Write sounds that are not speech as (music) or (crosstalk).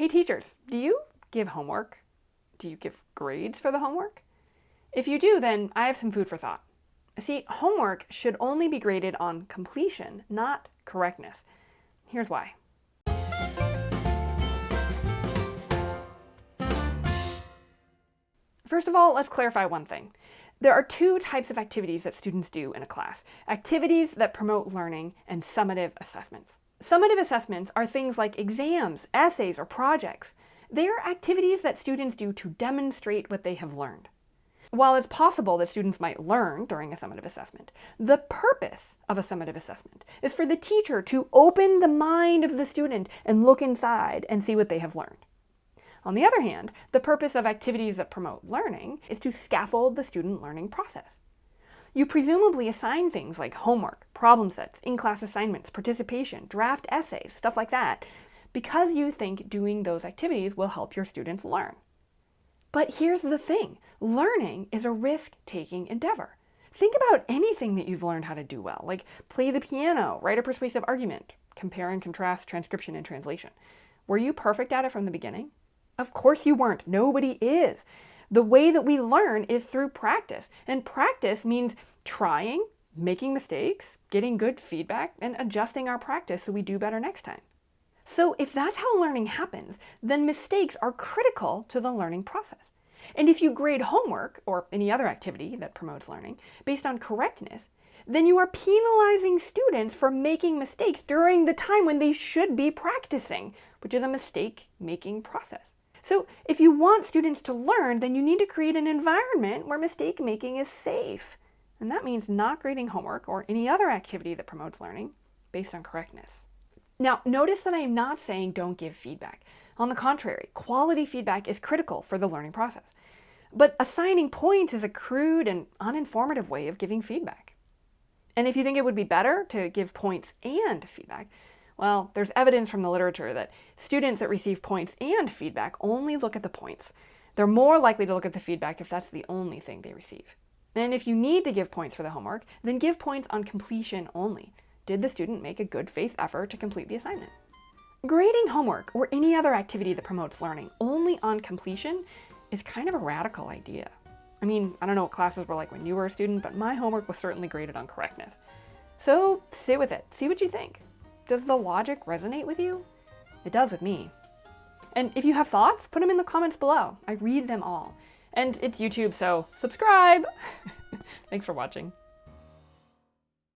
Hey teachers, do you give homework? Do you give grades for the homework? If you do, then I have some food for thought. See, homework should only be graded on completion, not correctness. Here's why. First of all, let's clarify one thing. There are two types of activities that students do in a class. Activities that promote learning and summative assessments. Summative assessments are things like exams, essays, or projects. They are activities that students do to demonstrate what they have learned. While it's possible that students might learn during a summative assessment, the purpose of a summative assessment is for the teacher to open the mind of the student and look inside and see what they have learned. On the other hand, the purpose of activities that promote learning is to scaffold the student learning process. You presumably assign things like homework, problem sets, in-class assignments, participation, draft essays, stuff like that, because you think doing those activities will help your students learn. But here's the thing, learning is a risk-taking endeavor. Think about anything that you've learned how to do well, like play the piano, write a persuasive argument, compare and contrast transcription and translation. Were you perfect at it from the beginning? Of course you weren't. Nobody is. The way that we learn is through practice. And practice means trying, making mistakes, getting good feedback, and adjusting our practice so we do better next time. So if that's how learning happens, then mistakes are critical to the learning process. And if you grade homework, or any other activity that promotes learning, based on correctness, then you are penalizing students for making mistakes during the time when they should be practicing, which is a mistake-making process. So if you want students to learn, then you need to create an environment where mistake making is safe. And that means not grading homework or any other activity that promotes learning based on correctness. Now, notice that I am not saying don't give feedback. On the contrary, quality feedback is critical for the learning process. But assigning points is a crude and uninformative way of giving feedback. And if you think it would be better to give points and feedback, well, there's evidence from the literature that students that receive points and feedback only look at the points. They're more likely to look at the feedback if that's the only thing they receive. And if you need to give points for the homework, then give points on completion only. Did the student make a good faith effort to complete the assignment? Grading homework or any other activity that promotes learning only on completion is kind of a radical idea. I mean, I don't know what classes were like when you were a student, but my homework was certainly graded on correctness. So sit with it, see what you think. Does the logic resonate with you? It does with me. And if you have thoughts, put them in the comments below. I read them all. And it's YouTube, so subscribe! (laughs) Thanks for watching.